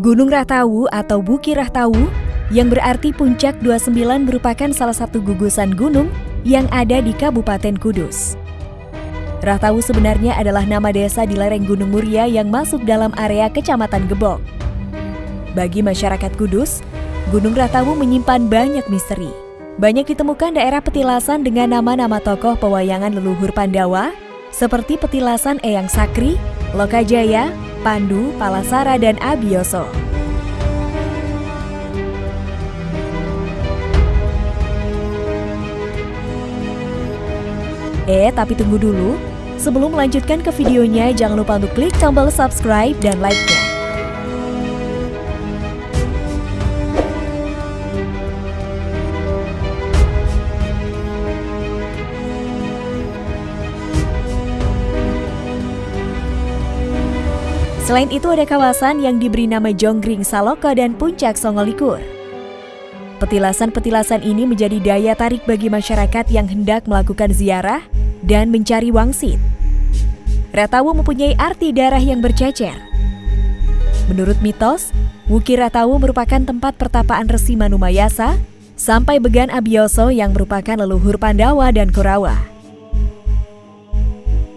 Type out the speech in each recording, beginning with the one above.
Gunung Rahtawu atau Buki Rahtawu yang berarti puncak 29 merupakan salah satu gugusan gunung yang ada di Kabupaten Kudus. Rahtawu sebenarnya adalah nama desa di lereng Gunung Muria yang masuk dalam area Kecamatan Gebok. Bagi masyarakat Kudus, Gunung Rahtawu menyimpan banyak misteri. Banyak ditemukan daerah petilasan dengan nama-nama tokoh pewayangan leluhur Pandawa, seperti petilasan Eyang Sakri, Lokajaya, Pandu, Palasara, dan Abioso. Eh, tapi tunggu dulu. Sebelum melanjutkan ke videonya, jangan lupa untuk klik tombol subscribe dan like-nya. Selain itu ada kawasan yang diberi nama Jonggring Saloka dan Puncak Songolikur. Petilasan-petilasan ini menjadi daya tarik bagi masyarakat yang hendak melakukan ziarah dan mencari wangsit. Ratawu mempunyai arti darah yang bercecer. Menurut mitos, Wuki Ratawu merupakan tempat pertapaan Resi Manumayasa sampai Began Abioso yang merupakan leluhur Pandawa dan Kurawa.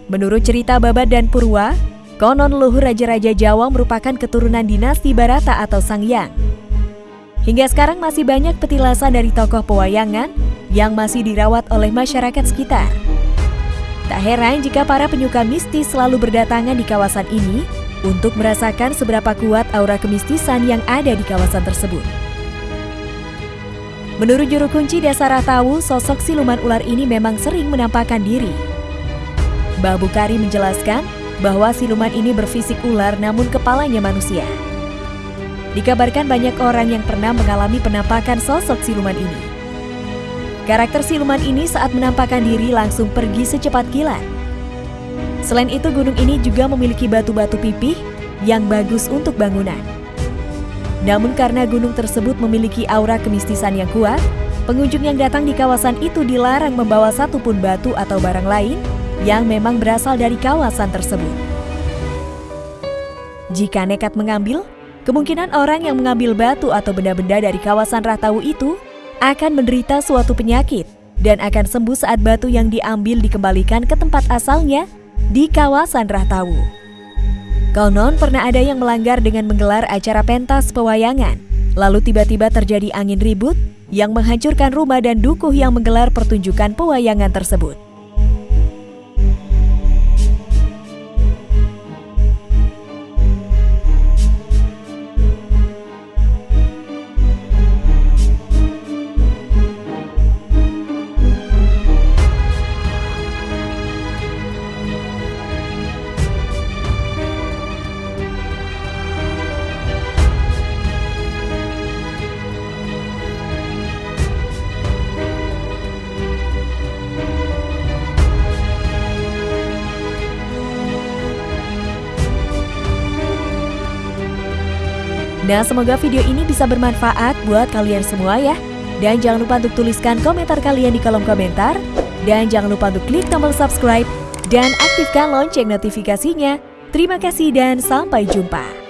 Menurut cerita Babat dan Purwa, Konon leluhur Raja-Raja Jawa merupakan keturunan dinasti Barata atau Sangyang. Hingga sekarang masih banyak petilasan dari tokoh pewayangan yang masih dirawat oleh masyarakat sekitar. Tak heran jika para penyuka mistis selalu berdatangan di kawasan ini untuk merasakan seberapa kuat aura kemistisan yang ada di kawasan tersebut. Menurut juru kunci desa Ratawu, sosok siluman ular ini memang sering menampakkan diri. Mbah Bukari menjelaskan bahwa siluman ini berfisik ular namun kepalanya manusia. Dikabarkan banyak orang yang pernah mengalami penampakan sosok siluman ini. Karakter siluman ini saat menampakkan diri langsung pergi secepat kilat. Selain itu gunung ini juga memiliki batu-batu pipih yang bagus untuk bangunan. Namun karena gunung tersebut memiliki aura kemistisan yang kuat, pengunjung yang datang di kawasan itu dilarang membawa satupun batu atau barang lain yang memang berasal dari kawasan tersebut. Jika nekat mengambil, kemungkinan orang yang mengambil batu atau benda-benda dari kawasan Rahtawu itu akan menderita suatu penyakit dan akan sembuh saat batu yang diambil dikembalikan ke tempat asalnya di kawasan Rahtawu. Konon pernah ada yang melanggar dengan menggelar acara pentas pewayangan, lalu tiba-tiba terjadi angin ribut yang menghancurkan rumah dan dukuh yang menggelar pertunjukan pewayangan tersebut. Nah, semoga video ini bisa bermanfaat buat kalian semua ya. Dan jangan lupa untuk tuliskan komentar kalian di kolom komentar. Dan jangan lupa untuk klik tombol subscribe dan aktifkan lonceng notifikasinya. Terima kasih dan sampai jumpa.